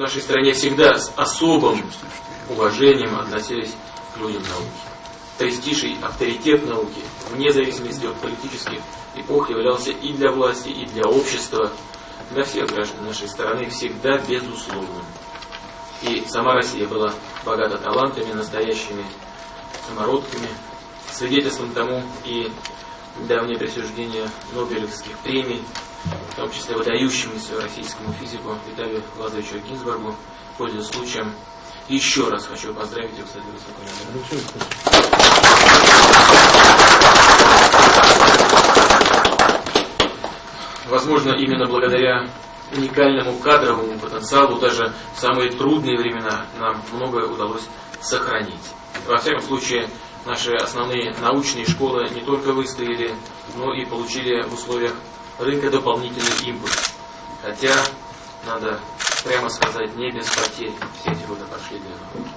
нашей стране всегда с особым уважением относились к людям науки. Престиж и авторитет науки, вне зависимости от политических эпох, являлся и для власти, и для общества, для всех граждан нашей страны всегда безусловным. И сама Россия была богата талантами, настоящими самородками, свидетельством тому и давнее присуждение Нобелевских премий, в том числе выдающемуся российскому физику Виталию Лазаревичу Гинзбургу, пользуясь случаем, еще раз хочу поздравить его с этой высокой Возможно, именно благодаря уникальному кадровому потенциалу даже в самые трудные времена нам многое удалось сохранить. Во всяком случае, наши основные научные школы не только выстояли, но и получили в условиях рынка дополнительный импульс. Хотя, надо прямо сказать, не без потерь все эти годы прошли для науки.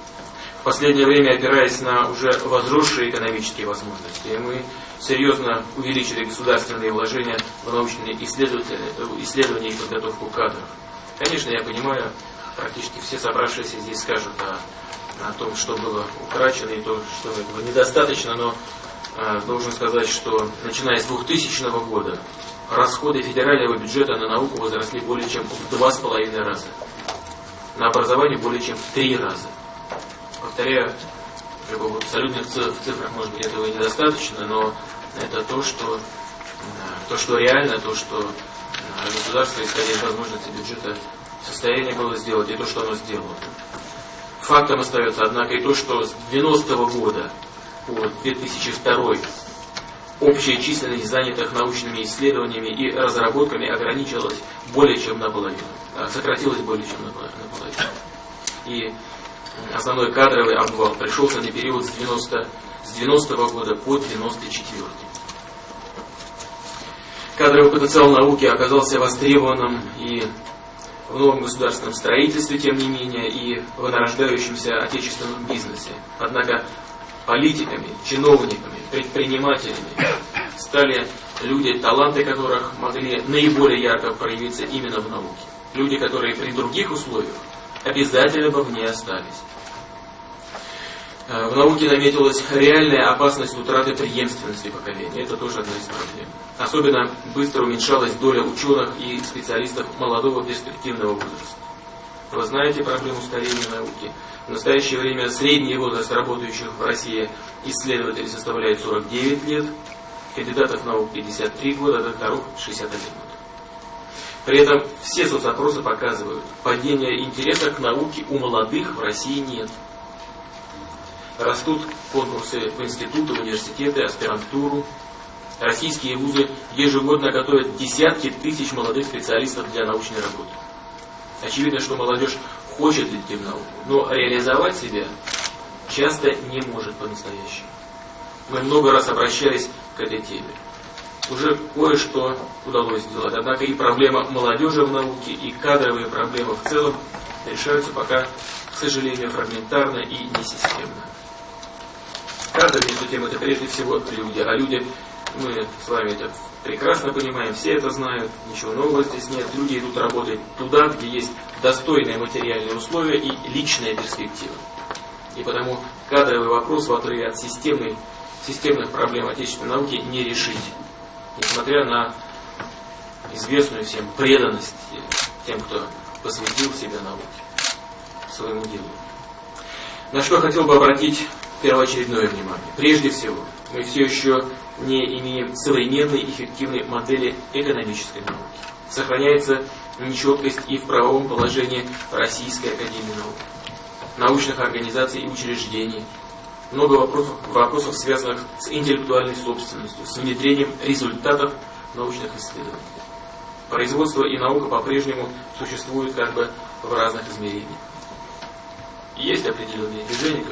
В последнее время, опираясь на уже возросшие экономические возможности, мы серьезно увеличили государственные вложения в научные исследования и подготовку кадров. Конечно, я понимаю, практически все собравшиеся здесь скажут о о том, что было утрачено и то, что этого недостаточно, но э, должен сказать, что начиная с 2000 года расходы федерального бюджета на науку возросли более чем в два с половиной раза. На образование более чем в три раза. Повторяю, в абсолютных цифрах, может быть, этого недостаточно, но это то, что, то, что реально, то, что государство, исходя из возможностей бюджета, в состоянии было сделать, и то, что оно сделало. Фактом остается, однако, и то, что с 90-го года 2002 общая численность занятых научными исследованиями и разработками ограничилась более чем наполовину, а сократилась более чем наполовину. И основной кадровый обвал пришелся на период с 90, с 90 -го года по 94 -й. Кадровый потенциал науки оказался востребованным и в новом государственном строительстве, тем не менее, и в нарождающемся отечественном бизнесе. Однако политиками, чиновниками, предпринимателями стали люди, таланты которых могли наиболее ярко проявиться именно в науке. Люди, которые при других условиях обязательно бы в ней остались. Э, в науке наметилась реальная опасность утраты преемственности поколения. Это тоже одна из проблем. Особенно быстро уменьшалась доля ученых и специалистов молодого перспективного возраста. Вы знаете проблему старения науки. В настоящее время средний возраст работающих в России исследователей составляет 49 лет, кандидатов наук 53 года, а докторов 61 год. При этом все соцопросы показывают, падения интереса к науке у молодых в России нет. Растут конкурсы в институты, в университеты, аспирантуру. Российские вузы ежегодно готовят десятки тысяч молодых специалистов для научной работы. Очевидно, что молодежь хочет идти в науку, но реализовать себя часто не может по-настоящему. Мы много раз обращались к этой теме. Уже кое-что удалось сделать. Однако и проблема молодежи в науке, и кадровые проблемы в целом решаются пока, к сожалению, фрагментарно и несистемно. Кадры, между тем, это прежде всего люди. А люди, мы с вами это прекрасно понимаем, все это знают, ничего нового здесь нет. Люди идут работать туда, где есть достойные материальные условия и личная перспектива. И потому кадровый вопрос в отрыве от системной, системных проблем отечественной науки не решить. Несмотря на известную всем преданность тем, кто посвятил себя науке, своему делу. На что хотел бы обратить первоочередное внимание. Прежде всего, мы все еще не имеем современной эффективной модели экономической науки. Сохраняется нечеткость и в правовом положении Российской Академии Наук, научных организаций и учреждений. Много вопросов, вопросов связанных с интеллектуальной собственностью, с внедрением результатов научных исследований. Производство и наука по-прежнему существуют как бы в разных измерениях. Есть определенные движения,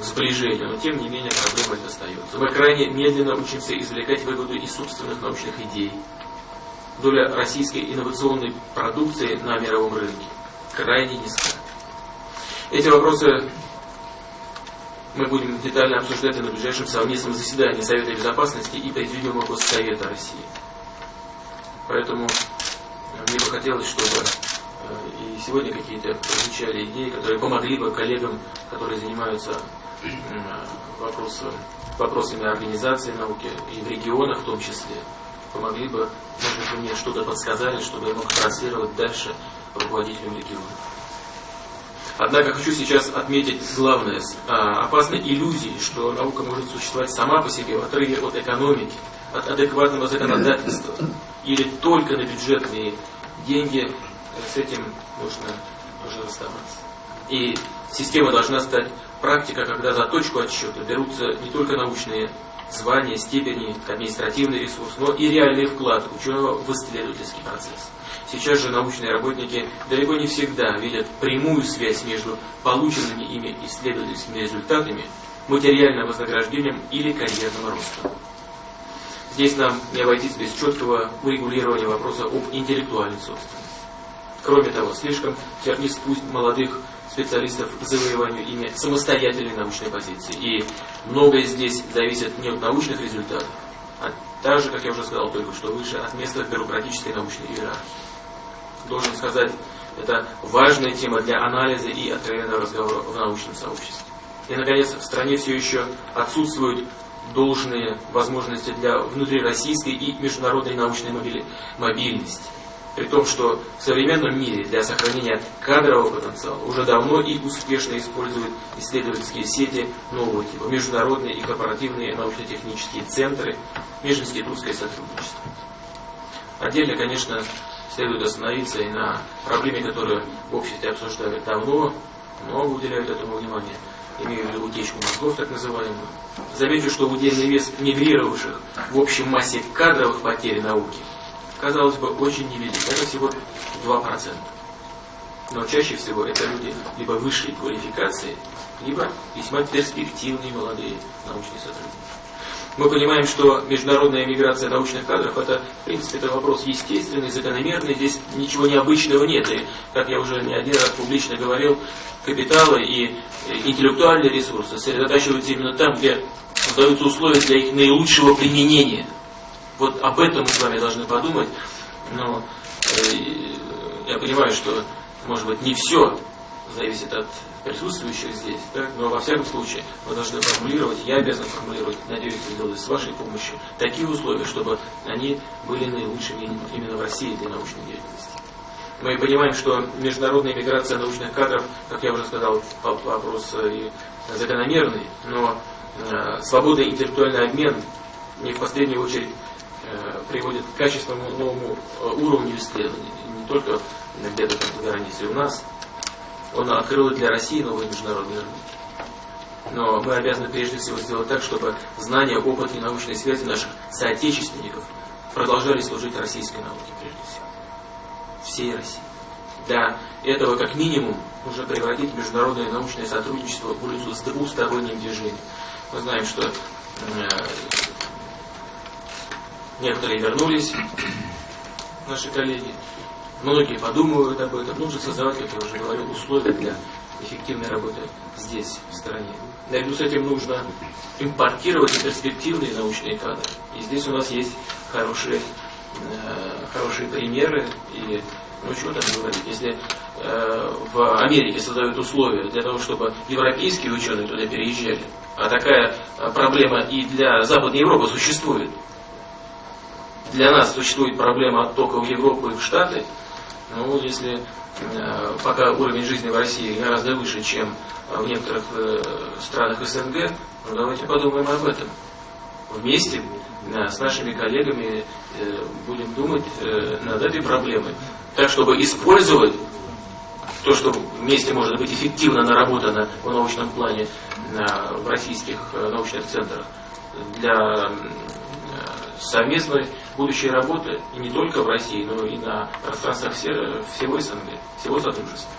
сближения, но тем не менее проблема остается. Мы крайне медленно учимся извлекать выгоду из собственных научных идей. Доля российской инновационной продукции на мировом рынке крайне низка. Эти вопросы мы будем детально обсуждать на ближайшем совместном заседании Совета Безопасности и Президиума Госсовета России. Поэтому мне бы хотелось, чтобы э, и сегодня какие-то прозвучали идеи, которые помогли бы коллегам, которые занимаются вопросом, вопросами организации науки и в регионах в том числе, помогли бы, может быть, мне что-то подсказали, чтобы я мог транслировать дальше руководителям регионов. Однако хочу сейчас отметить главное. А, опасной иллюзии, что наука может существовать сама по себе в отрыве от экономики, от адекватного законодательства или только на бюджетные деньги, с этим нужно, нужно расставаться. И система должна стать практика, когда за точку отсчета берутся не только научные звания, степени, административный ресурс, но и реальный вклад ученого в исследовательский процесс. Сейчас же научные работники далеко не всегда видят прямую связь между полученными ими исследовательскими результатами, материальным вознаграждением или карьерным ростом. Здесь нам не обойтись без четкого урегулирования вопроса об интеллектуальной собственности. Кроме того, слишком тернist путь молодых специалистов к завоеванию ими самостоятельной научной позиции. И многое здесь зависит не от научных результатов, а также, как я уже сказал только что выше, от места бюрократической научной иерархии. Должен сказать, это важная тема для анализа и откровенного разговора в научном сообществе. И, наконец, в стране все еще отсутствуют должные возможности для внутрироссийской и международной научной мобильности. При том, что в современном мире для сохранения кадрового потенциала уже давно и успешно используют исследовательские сети нового типа, международные и корпоративные научно-технические центры, межинститутское сотрудничество. Отдельно, конечно, следует остановиться и на проблеме, которую в обществе обсуждают давно, много уделяют этому внимания, имею в виду утечку мозгов, так называемую. Замечу, что удельный вес мигрировавших в общей массе кадровых потерь науки – казалось бы, очень невелик. Это всего 2%. Но чаще всего это люди либо высшей квалификации, либо весьма перспективные молодые научные сотрудники. Мы понимаем, что международная миграция научных кадров это, в принципе, это вопрос естественный, закономерный, здесь ничего необычного нет. И, как я уже не один раз публично говорил, капиталы и интеллектуальные ресурсы сосредотачиваются именно там, где создаются условия для их наилучшего применения – вот об этом мы с вами должны подумать. Но э, я понимаю, что, может быть, не все зависит от присутствующих здесь, да? но во всяком случае мы должны формулировать, я обязан формулировать, надеюсь, сделать с вашей помощью, такие условия, чтобы они были наилучшими именно в России для научной деятельности. Мы понимаем, что международная миграция научных кадров, как я уже сказал, вопрос и закономерный, но э, свобода и интеллектуальный обмен не в последнюю очередь Э, приводит к качественному новому э, уровню исследований, не только где-то там за границей у нас. Он открыл для России новые международные рынки. Но мы обязаны прежде всего сделать так, чтобы знания, опыт и научные связи наших соотечественников продолжали служить российской науке прежде всего. Всей России. Для этого, как минимум, нужно превратить международное научное сотрудничество в улицу с двусторонним движением. Мы знаем, что э, Некоторые вернулись, наши коллеги. Многие подумывают об этом. Нужно создавать, как я уже говорил, условия для эффективной работы здесь, в стране. Наряду с этим нужно импортировать перспективные научные кадры. И здесь у нас есть хорошие, э, хорошие примеры. И ну чего там говорить, если э, в Америке создают условия для того, чтобы европейские ученые туда переезжали, а такая э, проблема и для Западной Европы существует, для нас существует проблема оттока в Европу и в Штаты, ну, если э, пока уровень жизни в России гораздо выше, чем в некоторых э, странах СНГ, ну, давайте подумаем об этом. Вместе э, с нашими коллегами э, будем думать э, над этой проблемой, так, чтобы использовать то, что вместе может быть эффективно наработано в научном плане в российских э, научных центрах для совместной будущей работы и не только в России, но и на пространствах всего СНГ, всего Содружества.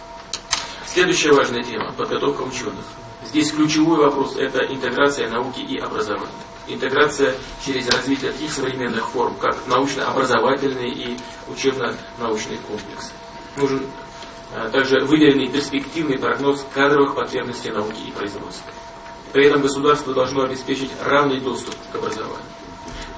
Следующая важная тема – подготовка ученых. Здесь ключевой вопрос – это интеграция науки и образования. Интеграция через развитие таких современных форм, как научно-образовательные и учебно-научные комплексы. Нужен а, также выверенный перспективный прогноз кадровых потребностей науки и производства. При этом государство должно обеспечить равный доступ к образованию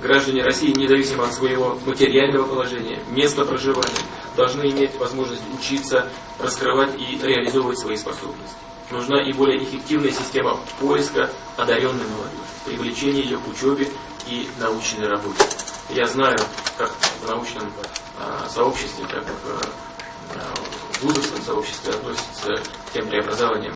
граждане России, независимо от своего материального положения, места проживания, должны иметь возможность учиться, раскрывать и реализовывать свои способности. Нужна и более эффективная система поиска одаренной молодежи, привлечения ее к учебе и научной работе. Я знаю, как в научном э, сообществе, как в э, вузовском сообществе относятся к тем преобразованиям,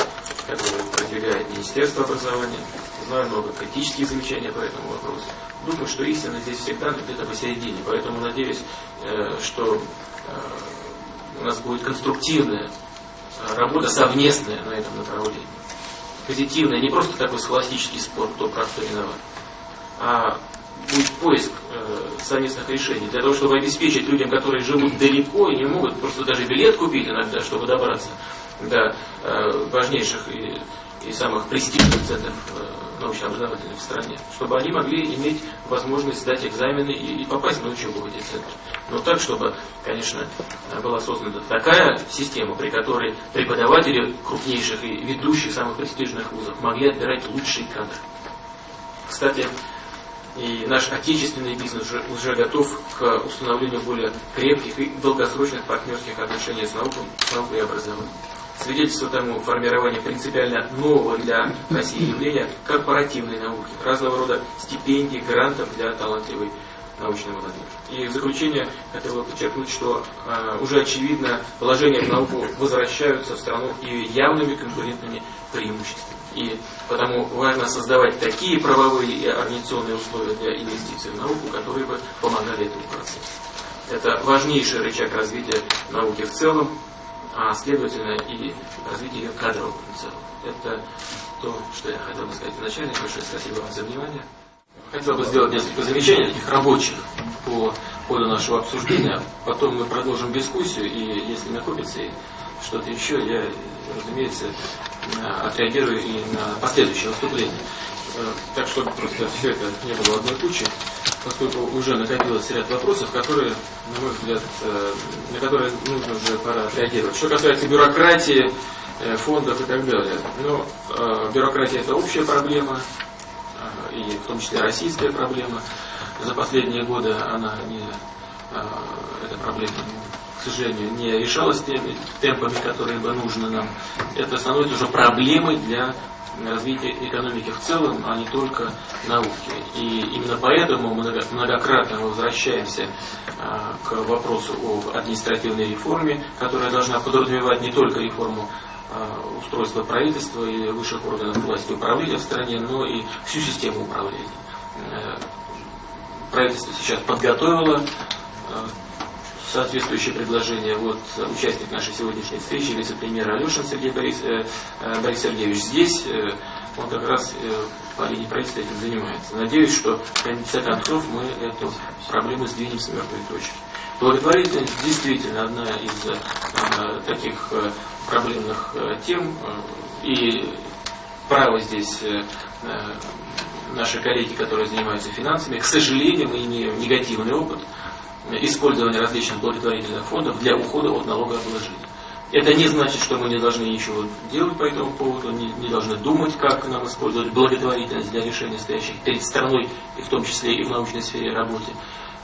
которые продвигает Министерство образования. Знаю много критических замечаний по этому вопросу. Думаю, что истина здесь всегда где-то посередине. Поэтому надеюсь, э, что э, у нас будет конструктивная э, работа совместная на этом направлении. Позитивная, не просто такой схоластический спор, кто прав, кто виноват, а будет поиск совместных решений для того, чтобы обеспечить людям, которые живут далеко и не могут просто даже билет купить иногда, чтобы добраться до э, важнейших и, и самых престижных центров э, научно-образовательных в стране, чтобы они могли иметь возможность сдать экзамены и, и попасть на учебу в эти центры. Но так, чтобы, конечно, была создана такая система, при которой преподаватели крупнейших и ведущих самых престижных вузов могли отбирать лучшие кадры. Кстати, и наш отечественный бизнес уже, уже готов к установлению более крепких и долгосрочных партнерских отношений с наукой, с наукой и образованием. Свидетельство тому формирование принципиально нового для России явления корпоративной науки, разного рода стипендий, грантов для талантливой научной молодежи. И в заключение хотел бы подчеркнуть, что э, уже очевидно вложения в науку возвращаются в страну и явными конкурентными преимуществами. И потому важно создавать такие правовые и организационные условия для инвестиций в науку, которые бы помогали этому процессу. Это важнейший рычаг развития науки в целом, а следовательно и развития ее кадрового потенциала. Это то, что я хотел бы сказать вначале. Большое спасибо вам за внимание. Хотел бы сделать несколько замечаний, таких рабочих, по ходу нашего обсуждения. Потом мы продолжим дискуссию, и если накопится что-то еще, я, разумеется, отреагирую и на последующее выступление. Э, так, чтобы просто все это не было одной кучей, поскольку уже накопилось ряд вопросов, которые, на мой взгляд, э, на которые нужно уже пора отреагировать. Что касается бюрократии, э, фондов и так далее. Ну, бюрократия это общая проблема, и в том числе российская проблема. За последние годы она не, эта проблема к сожалению, не решалось теми темпами, которые бы нужно нам. Это становится уже проблемой для развития экономики в целом, а не только науки. И именно поэтому мы многократно возвращаемся а, к вопросу об административной реформе, которая должна подразумевать не только реформу а, устройства правительства и высших органов власти управления в стране, но и всю систему управления. Э, правительство сейчас подготовило а, соответствующее предложение. Вот участник нашей сегодняшней встречи, вице-премьер Алешин Сергей Борис, э, э, Борис Сергеевич здесь, э, он как раз э, по линии правительства этим занимается. Надеюсь, что в конце концов мы эту проблему сдвинем с мертвой точки. Благотворительность действительно одна из э, таких э, проблемных э, тем, э, и право здесь э, э, наши коллеги, которые занимаются финансами, к сожалению, мы имеем негативный опыт использования различных благотворительных фондов для ухода от налогообложения. Это не значит, что мы не должны ничего делать по этому поводу, не, не должны думать, как нам использовать благотворительность для решения стоящих перед страной, и в том числе и в научной сфере работы.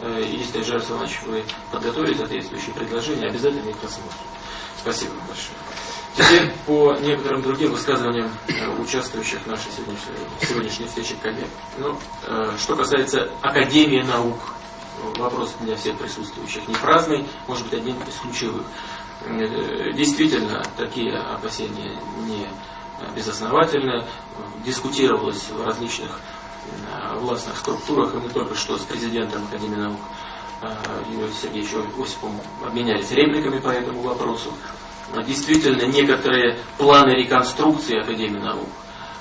Э, если, Жар Иванович, вы подготовили соответствующие предложения, обязательно их посмотрим. Спасибо вам большое. Теперь по некоторым другим высказываниям э, участвующих в нашей сегодняшней, сегодняшней встрече коллег. Ну, э, что касается Академии наук, вопрос для всех присутствующих не праздный, может быть одним из ключевых. Э, действительно, такие опасения не безосновательны. Дискутировалось в различных э, властных структурах, и мы только что с президентом Академии наук э, Юрием Сергеевичем Осиповым обменялись репликами по этому вопросу. Действительно, некоторые планы реконструкции Академии наук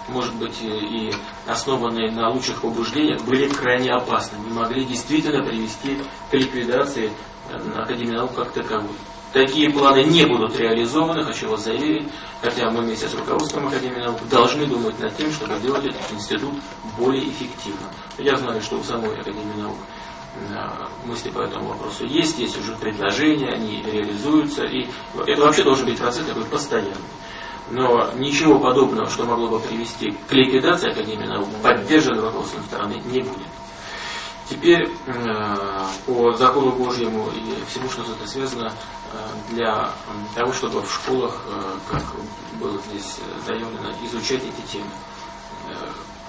может быть, и основанные на лучших побуждениях, были крайне опасны, не могли действительно привести к ликвидации э, Академии наук как таковой. Такие планы не будут реализованы, хочу вас заверить, хотя мы вместе с руководством Академии наук должны думать над тем, чтобы сделать этот институт более эффективным. Я знаю, что у самой Академии наук э, мысли по этому вопросу есть, есть уже предложения, они реализуются, и это вообще должен быть процесс такой постоянный. Но ничего подобного, что могло бы привести к ликвидации Академии наук, поддержанного вопросом стороны, не будет. Теперь по закону Божьему и всему, что с этим связано, для того, чтобы в школах, как было здесь заявлено, изучать эти темы.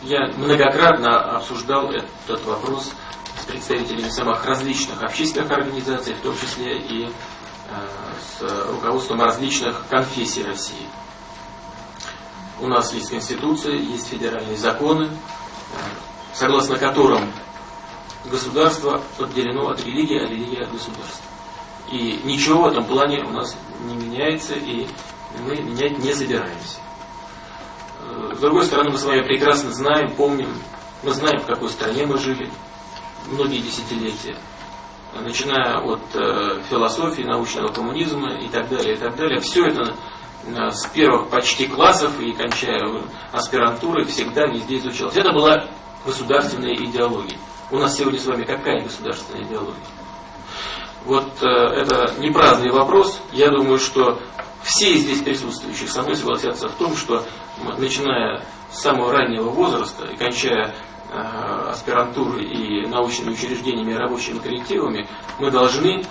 Я многократно обсуждал этот вопрос с представителями самых различных общественных организаций, в том числе и с руководством различных конфессий России. У нас есть Конституция, есть федеральные законы, согласно которым государство отделено от религии, а религия от государства. И ничего в этом плане у нас не меняется, и мы менять не собираемся. С другой стороны, мы с вами прекрасно знаем, помним, мы знаем, в какой стране мы жили многие десятилетия, начиная от э, философии, научного коммунизма и так далее, и так далее. Все это с первых почти классов и кончая аспирантурой всегда везде изучалось. Это была государственная идеология. У нас сегодня с вами какая государственная идеология? Вот э, это не праздный вопрос. Я думаю, что все здесь присутствующие со мной согласятся в том, что начиная с самого раннего возраста и кончая э, аспирантурой и научными учреждениями и рабочими коллективами, мы должны э,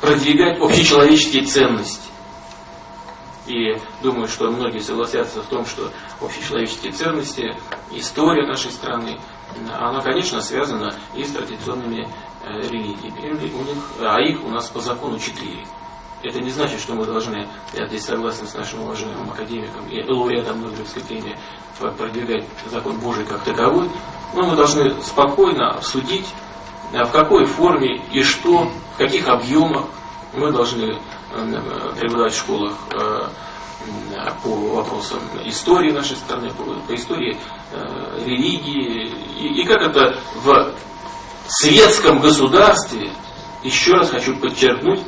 продвигать общечеловеческие ценности. И думаю, что многие согласятся в том, что общечеловеческие ценности, история нашей страны, она, конечно, связана и с традиционными э, религиями. У них, а их у нас по закону четыре. Это не значит, что мы должны, я здесь согласен с нашим уважаемым академиком и лауреатом Нобелевской премии, продвигать закон Божий как таковой, но мы должны спокойно обсудить, в какой форме и что, в каких объемах мы должны э, преподавать в школах э, по вопросам истории нашей страны, по, истории э, религии, и, как это в светском государстве, еще раз хочу подчеркнуть,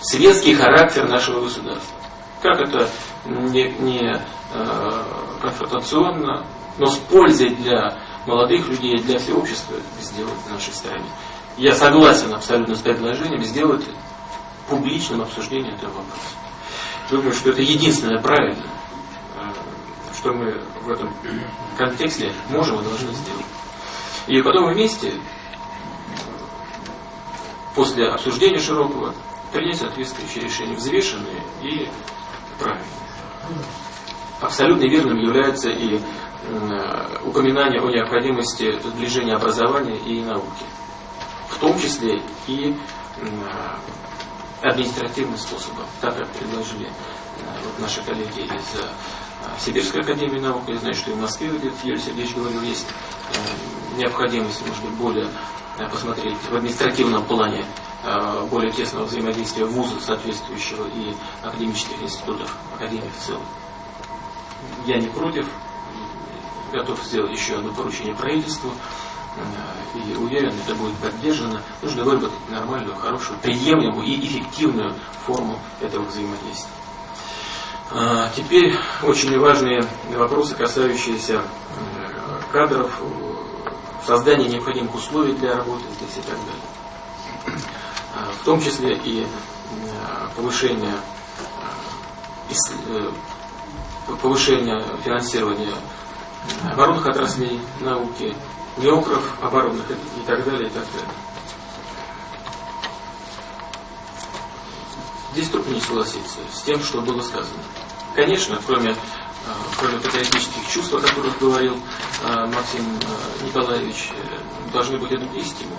светский характер нашего государства. Как это не, не э, конфронтационно, но с пользой для молодых людей, для всего общества сделать в нашей стране. Я согласен абсолютно с предложением сделать публичным обсуждением этого вопроса. Думаю, что это единственное правильное, э, что мы в этом контексте можем и должны сделать. И потом вместе, после обсуждения широкого, принять соответствующие решения, взвешенные и правильные. Абсолютно верным является и упоминание о необходимости сближения образования и науки, в том числе и административным способом, так как предложили вот наши коллеги из Сибирской академии наук, я знаю, что и в Москве, где Юрий Сергеевич говорил, есть необходимость, может быть, более посмотреть в административном плане Э, более тесного взаимодействия вуза соответствующего и академических институтов, академии в целом. Я не против, готов сделать еще одно поручение правительству. э, и уверен, это будет поддержано. Нужно выработать нормальную, хорошую, приемлемую и эффективную форму этого взаимодействия. Э, теперь очень важные вопросы, касающиеся кадров, создания необходимых условий для работы здесь и так далее в том числе и э, повышение, э, э, повышение финансирования оборонных отраслей науки, неокров оборонных и так далее, и так далее. Здесь трудно не согласиться с тем, что было сказано. Конечно, кроме, кроме патриотических чувств, о которых говорил Максим Николаевич, должны быть и другие стимулы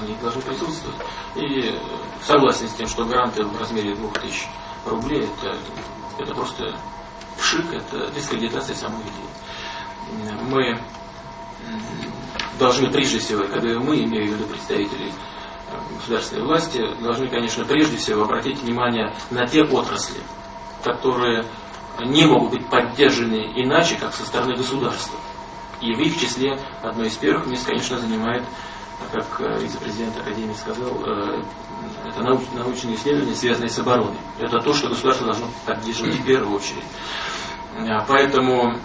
они должны присутствовать. И согласен с тем, что гранты в размере 2000 рублей это, это просто пшик, это дискредитация самой идеи. Мы должны прежде всего, когда мы, имею в виду представителей э, государственной власти, должны, конечно, прежде всего обратить внимание на те отрасли, которые не могут быть поддержаны иначе, как со стороны государства. И в их числе одно из первых мест, конечно, занимает как э, вице-президент Академии сказал, э, это науч, научные исследования, связанные с обороной. Это то, что государство должно поддерживать в первую очередь. Поэтому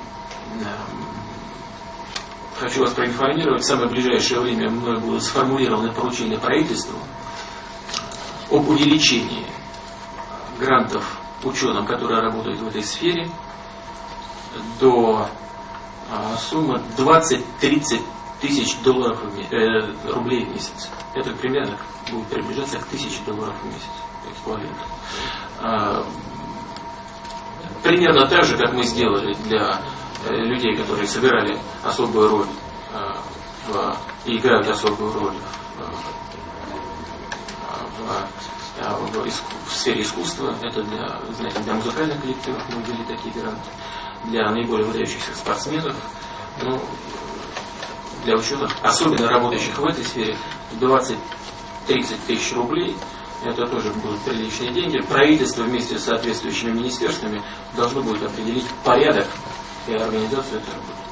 хочу вас проинформировать, в самое ближайшее время мной будут сформулированы поручения правительству об увеличении грантов ученым, которые работают в этой сфере, до суммы 20-30 тысяч долларов в э, рублей в месяц. Это примерно будет приближаться к тысяче долларов в месяц. А, примерно так же, как мы сделали для людей, которые сыграли особую роль э, в, и играют особую роль в, в, в, в сфере искусства. Это для, знаете, для музыкальных коллективов мы ввели такие гранты, для наиболее выдающихся спортсменов. Ну, для ученых, особенно работающих в этой сфере, 20-30 тысяч рублей, это тоже будут приличные деньги. Правительство вместе с соответствующими министерствами должно будет определить порядок и организацию этой работы.